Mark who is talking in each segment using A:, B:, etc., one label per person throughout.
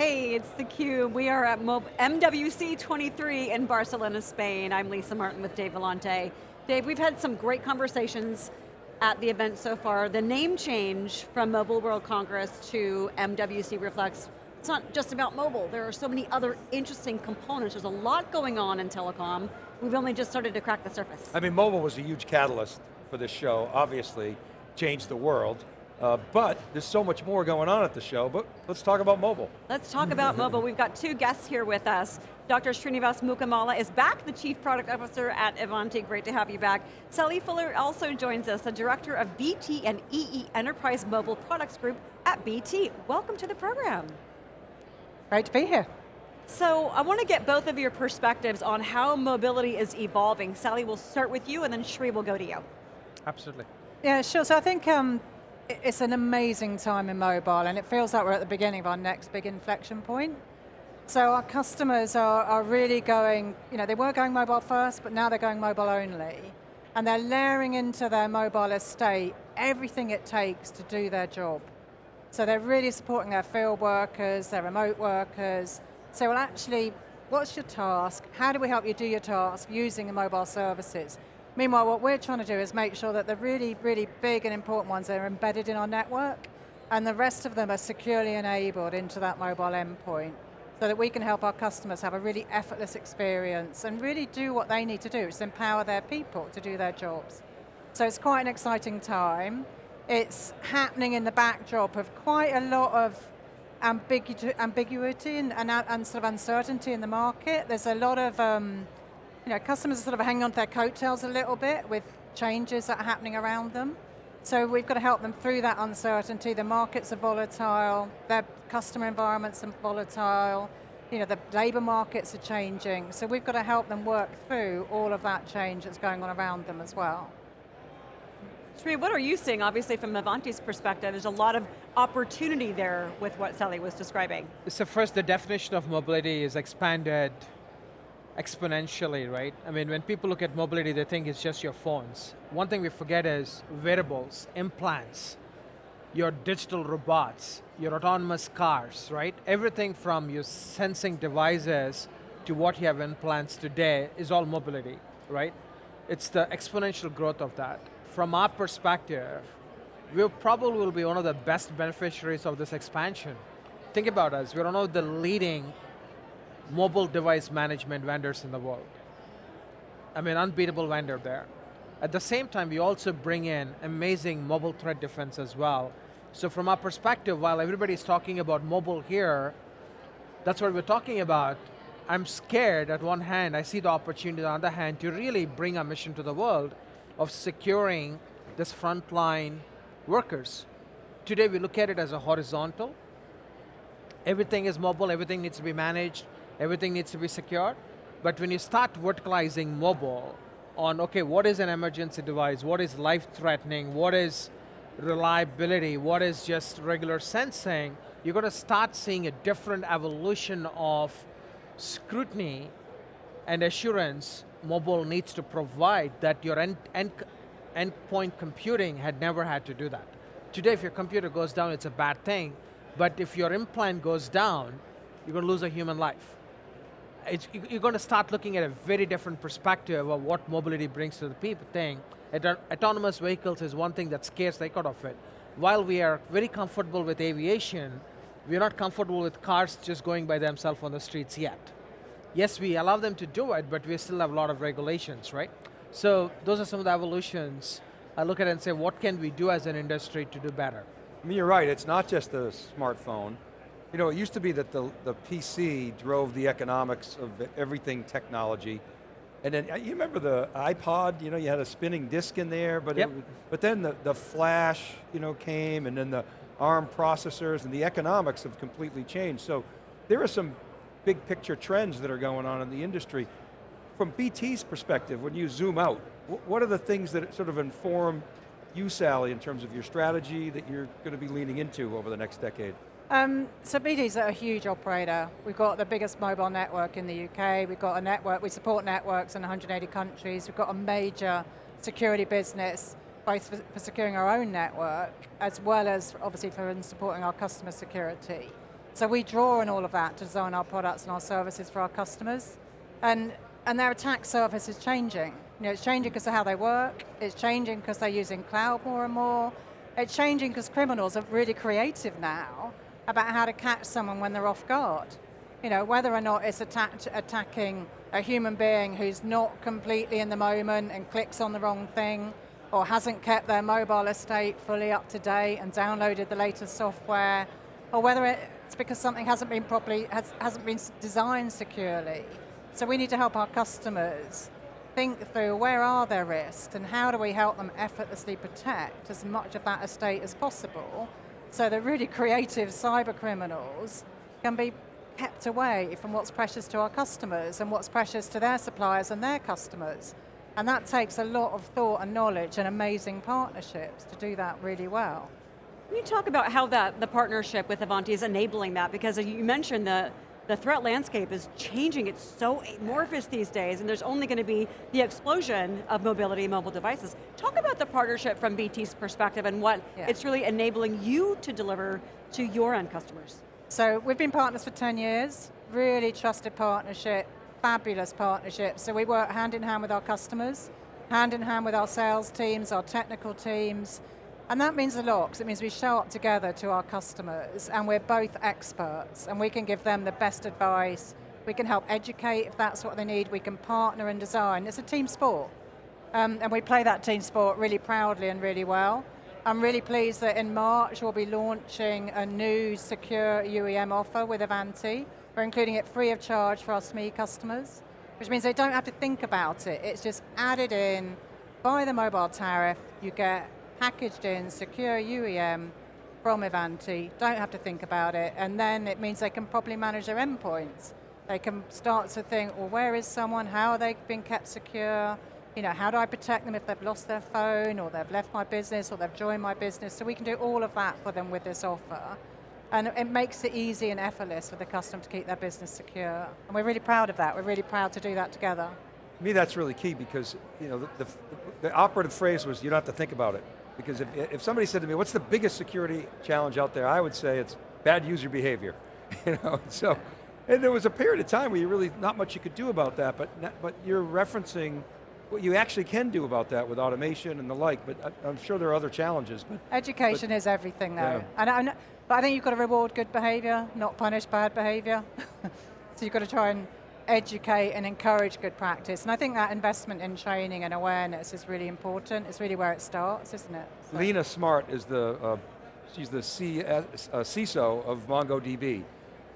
A: Hey, it's theCUBE. We are at MWC 23 in Barcelona, Spain. I'm Lisa Martin with Dave Vellante. Dave, we've had some great conversations at the event so far. The name change from Mobile World Congress to MWC reflects it's not just about mobile. There are so many other interesting components. There's a lot going on in telecom. We've only just started to crack the surface.
B: I mean, mobile was a huge catalyst for this show, obviously, changed the world. Uh, but there's so much more going on at the show, but let's talk about mobile.
A: Let's talk about mobile. We've got two guests here with us. Dr. Srinivas Mukamala is back, the Chief Product Officer at Ivanti. Great to have you back. Sally Fuller also joins us, the Director of BT and EE Enterprise Mobile Products Group at BT. Welcome to the program.
C: Great to be here.
A: So I want to get both of your perspectives on how mobility is evolving. Sally, we'll start with you and then Shri will go to you.
D: Absolutely.
C: Yeah, sure. So I think um, it's an amazing time in mobile and it feels like we're at the beginning of our next big inflection point. So our customers are, are really going, you know, they were going mobile first, but now they're going mobile only. And they're layering into their mobile estate everything it takes to do their job. So they're really supporting their field workers, their remote workers. So well actually, what's your task? How do we help you do your task using the mobile services? Meanwhile, what we're trying to do is make sure that the really, really big and important ones are embedded in our network, and the rest of them are securely enabled into that mobile endpoint, so that we can help our customers have a really effortless experience and really do what they need to do, is empower their people to do their jobs. So it's quite an exciting time. It's happening in the backdrop of quite a lot of ambiguity and, and, and, sort of uncertainty in the market. There's a lot of um, you know, customers are sort of hanging on to their coattails a little bit with changes that are happening around them. So we've got to help them through that uncertainty. The markets are volatile, their customer environments are volatile, you know, the labor markets are changing. So we've got to help them work through all of that change that's going on around them as well.
A: Shri, what are you seeing, obviously from Ivanti's perspective, there's a lot of opportunity there with what Sally was describing.
D: So first, the definition of mobility is expanded exponentially, right? I mean, when people look at mobility, they think it's just your phones. One thing we forget is wearables, implants, your digital robots, your autonomous cars, right? Everything from your sensing devices to what you have implants today is all mobility, right? It's the exponential growth of that. From our perspective, we probably will be one of the best beneficiaries of this expansion. Think about us, we're one of the leading mobile device management vendors in the world. I mean, unbeatable vendor there. At the same time, we also bring in amazing mobile threat defense as well. So from our perspective, while everybody's talking about mobile here, that's what we're talking about. I'm scared at one hand, I see the opportunity on the other hand to really bring a mission to the world of securing this frontline workers. Today we look at it as a horizontal. Everything is mobile, everything needs to be managed, everything needs to be secure. But when you start verticalizing mobile on, okay, what is an emergency device, what is life-threatening, what is reliability, what is just regular sensing, you're going to start seeing a different evolution of scrutiny and assurance mobile needs to provide that your end, end, endpoint computing had never had to do that. Today, if your computer goes down, it's a bad thing, but if your implant goes down, you're going to lose a human life you're going to start looking at a very different perspective of what mobility brings to the people thing. Autonomous vehicles is one thing that scares the heck out of it. While we are very comfortable with aviation, we're not comfortable with cars just going by themselves on the streets yet. Yes, we allow them to do it, but we still have a lot of regulations, right? So those are some of the evolutions. I look at and say, what can we do as an industry to do better?
B: I mean, you're right, it's not just the smartphone. You know, it used to be that the, the PC drove the economics of everything technology. And then, uh, you remember the iPod, you know, you had a spinning disk in there, but,
D: yep.
B: it, but then the, the flash, you know, came, and then the ARM processors, and the economics have completely changed. So there are some big picture trends that are going on in the industry. From BT's perspective, when you zoom out, what are the things that sort of inform you, Sally, in terms of your strategy that you're going to be leaning into over the next decade?
C: Um, so BT's a huge operator. We've got the biggest mobile network in the UK. We've got a network, we support networks in 180 countries. We've got a major security business, both for, for securing our own network, as well as obviously for supporting our customer security. So we draw on all of that to design our products and our services for our customers. And, and their attack surface is changing. You know, it's changing because of how they work, it's changing because they're using cloud more and more, it's changing because criminals are really creative now about how to catch someone when they're off guard. You know, whether or not it's attack, attacking a human being who's not completely in the moment and clicks on the wrong thing, or hasn't kept their mobile estate fully up to date and downloaded the latest software, or whether it's because something hasn't been properly, has, hasn't been designed securely. So we need to help our customers think through where are their risks and how do we help them effortlessly protect as much of that estate as possible so the really creative cyber criminals can be kept away from what's precious to our customers and what's precious to their suppliers and their customers. And that takes a lot of thought and knowledge and amazing partnerships to do that really well.
A: Can you talk about how that the partnership with Ivanti is enabling that? Because you mentioned the, the threat landscape is changing, it's so amorphous these days, and there's only going to be the explosion of mobility and mobile devices. Talk about the partnership from BT's perspective and what yeah. it's really enabling you to deliver to your end customers.
C: So we've been partners for 10 years, really trusted partnership, fabulous partnership. So we work hand in hand with our customers, hand in hand with our sales teams, our technical teams, and that means a lot, because it means we show up together to our customers, and we're both experts, and we can give them the best advice, we can help educate if that's what they need, we can partner and design. It's a team sport. Um, and we play that team sport really proudly and really well. I'm really pleased that in March we'll be launching a new secure UEM offer with Ivanti. We're including it free of charge for our SME customers, which means they don't have to think about it. It's just added in by the mobile tariff, you get packaged in secure UEM from Ivanti, don't have to think about it, and then it means they can properly manage their endpoints. They can start to think, well, where is someone? How are they being kept secure? You know, how do I protect them if they've lost their phone, or they've left my business, or they've joined my business? So we can do all of that for them with this offer. And it makes it easy and effortless for the customer to keep their business secure. And we're really proud of that. We're really proud to do that together.
B: To me, that's really key because you know the, the, the operative phrase was you don't have to think about it. Because if, if somebody said to me, what's the biggest security challenge out there? I would say it's bad user behavior. you know, so, and there was a period of time where you really, not much you could do about that, but, but you're referencing what you actually can do about that with automation and the like, but I, am sure there are other challenges. But
C: Education but, is everything though. Yeah. And, and, but I think you've got to reward good behavior, not punish bad behavior. so you've got to try and educate and encourage good practice. And I think that investment in training and awareness is really important. It's really where it starts, isn't it?
B: So. Lena Smart is the, uh, she's the C, uh, CISO of MongoDB.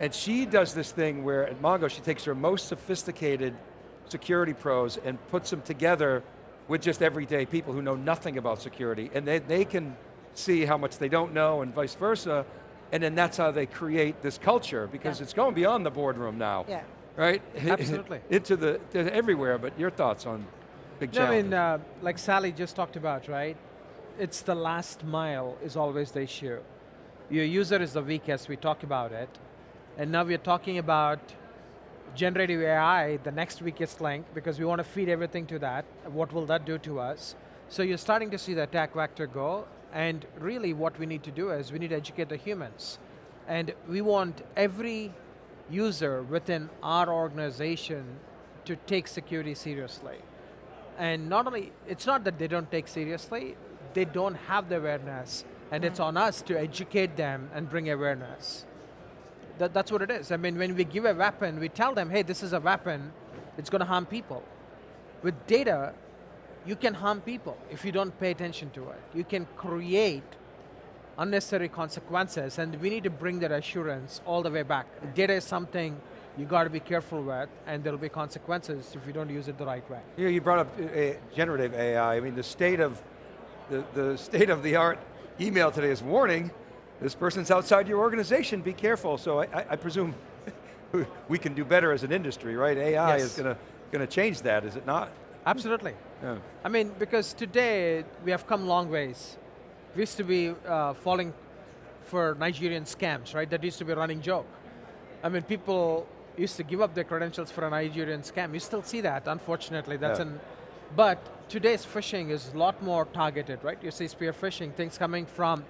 B: And she does this thing where at Mongo, she takes her most sophisticated security pros and puts them together with just everyday people who know nothing about security. And they, they can see how much they don't know and vice versa. And then that's how they create this culture because yeah. it's going beyond the boardroom now.
C: Yeah
B: right?
D: Absolutely.
B: Into the, everywhere, but your thoughts on big
D: no, I mean, uh, like Sally just talked about, right? It's the last mile is always the issue. Your user is the weakest, we talked about it. And now we're talking about generative AI, the next weakest link, because we want to feed everything to that. What will that do to us? So you're starting to see the attack vector go, and really what we need to do is we need to educate the humans. And we want every user within our organization to take security seriously. And not only, it's not that they don't take seriously, they don't have the awareness, and it's on us to educate them and bring awareness. That, that's what it is. I mean, when we give a weapon, we tell them, hey, this is a weapon, it's going to harm people. With data, you can harm people if you don't pay attention to it. You can create unnecessary consequences, and we need to bring that assurance all the way back. Data is something you got to be careful with, and there'll be consequences if you don't use it the right way.
B: You, know, you brought up uh, generative AI. I mean, the state of the, the state of the art email today is warning. This person's outside your organization. Be careful. So I, I presume we can do better as an industry, right? AI yes. is going to going to change that, is it not?
D: Absolutely. Yeah. I mean, because today we have come long ways used to be uh, falling for Nigerian scams, right? That used to be a running joke. I mean, people used to give up their credentials for a Nigerian scam. You still see that, unfortunately. That's yeah. an, but today's phishing is a lot more targeted, right? You see spear phishing, things coming from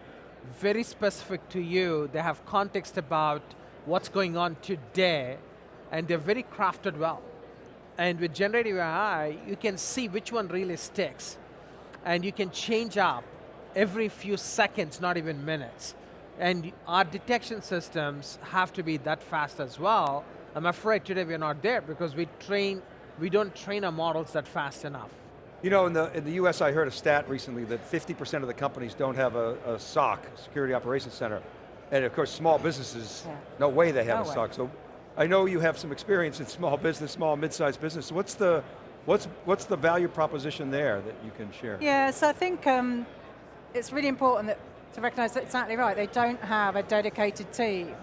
D: very specific to you. They have context about what's going on today, and they're very crafted well. And with generative AI, you can see which one really sticks. And you can change up every few seconds, not even minutes. And our detection systems have to be that fast as well. I'm afraid today we're not there because we train, we don't train our models that fast enough.
B: You know, in the, in the US, I heard a stat recently that 50% of the companies don't have a, a SOC, Security Operations Center. And of course, small businesses,
C: Yeah.
B: no way they have
C: No
B: a
C: way.
B: SOC. So I know you have some experience in small business, small, mid-sized business. What's the, what's, what's the value proposition there that you can share?
C: Yeah, so I think um, it's really important that, to recognize that exactly right. They don't have a dedicated team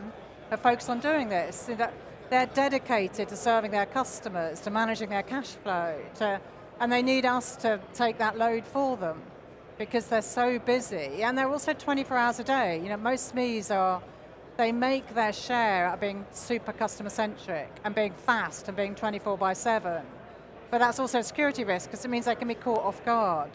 C: that focus on doing this. That they're dedicated to serving their customers, to managing their cash flow, to, and they need us to take that load for them because they're so busy. And they're also 24 hours a day. You know, most SMEs are, they make their share at being super customer centric and being fast and being 24 by 7. But that's also a security risk because it means they can be caught off guard.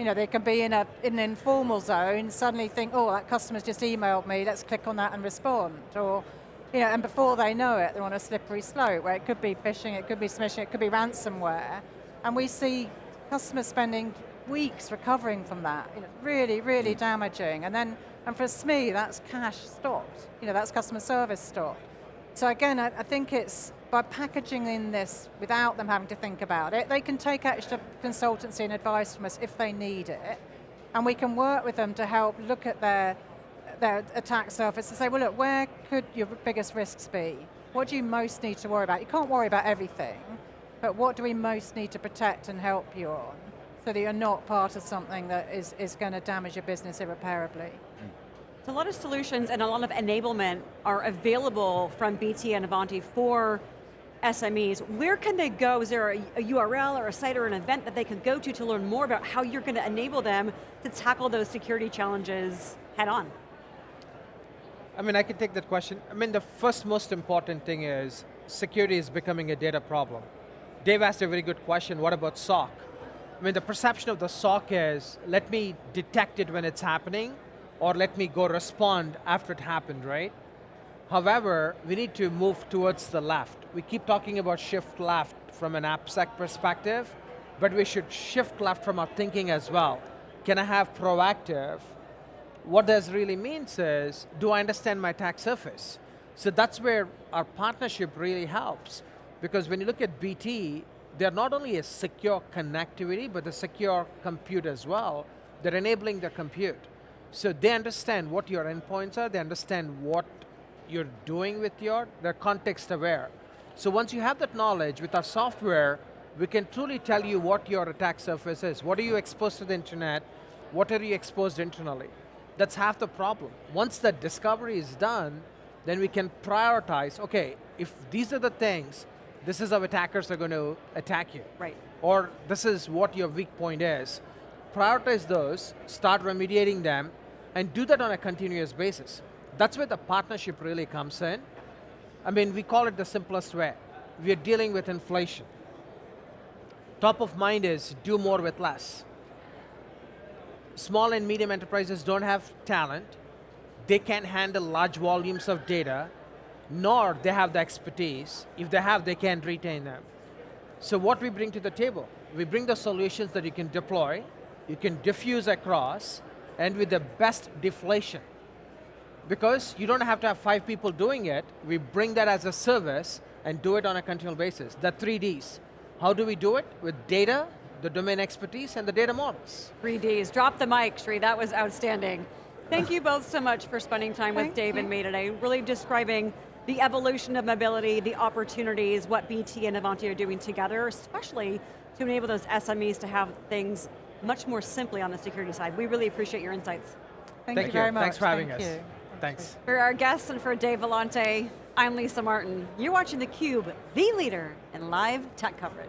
C: You know, they can be in, a, in an informal zone, suddenly think, oh, that customer's just emailed me, let's click on that and respond. Or, you know, and before they know it, they're on a slippery slope where it could be phishing, it could be smishing, it could be ransomware. And we see customers spending weeks recovering from that. You know, really, really mm. damaging. And then, and for SME, that's cash stopped. You know, that's customer service stopped. So again, I, I think it's by packaging in this without them having to think about it, they can take extra consultancy and advice from us if they need it, and we can work with them to help look at their, their attack surface and say, well look, where could your biggest risks be? What do you most need to worry about? You can't worry about everything, but what do we most need to protect and help you on so that you're not part of something that is, is going to damage your business irreparably?
A: So a lot of solutions and a lot of enablement are available from BT and Ivanti for SMEs. Where can they go? Is there a, a URL or a site or an event that they can go to to learn more about how you're going to enable them to tackle those security challenges head on?
D: I mean, I can take that question. I mean, the first most important thing is security is becoming a data problem. Dave asked a very good question, what about SOC? I mean, the perception of the SOC is, let me detect it when it's happening, or let me go respond after it happened, right? However, we need to move towards the left. We keep talking about shift left from an AppSec perspective, but we should shift left from our thinking as well. Can I have proactive? What this really means is, do I understand my attack surface? So that's where our partnership really helps. Because when you look at BT, they're not only a secure connectivity, but a secure compute as well. They're enabling the compute. So they understand what your endpoints are, they understand what you're doing with your, they're context aware. So once you have that knowledge with our software, we can truly tell you what your attack surface is. What are you exposed to the internet? What are you exposed internally? That's half the problem. Once that discovery is done, then we can prioritize, okay, if these are the things, this is how attackers are going to attack you.
A: Right.
D: Or this is what your weak point is. Prioritize those, start remediating them, and do that on a continuous basis. That's where the partnership really comes in. I mean, we call it the simplest way. We are dealing with inflation. Top of mind is do more with less. Small and medium enterprises don't have talent. They can't handle large volumes of data, nor they have the expertise. If they have, they can't retain them. So what we bring to the table, we bring the solutions that you can deploy, you can diffuse across, and with the best deflation. Because you don't have to have five people doing it, we bring that as a service and do it on a continual basis. The three Ds. How do we do it? With data, the domain expertise, and the data models.
A: 3Ds. Drop the mic, Sri, that was outstanding. Thank you both so much for spending time with Dave
C: you.
A: and me today, really describing the evolution of mobility, the opportunities, what BT and Ivanti are doing together, especially to enable those SMEs to have things much more simply on the security side. We really appreciate your insights.
C: Thank,
D: Thank
C: you very much.
D: Thanks for having
C: Thank
D: us.
C: you.
D: Thanks.
A: For our guests and for Dave Vellante, I'm Lisa Martin. You're watching theCUBE, the leader in live tech coverage.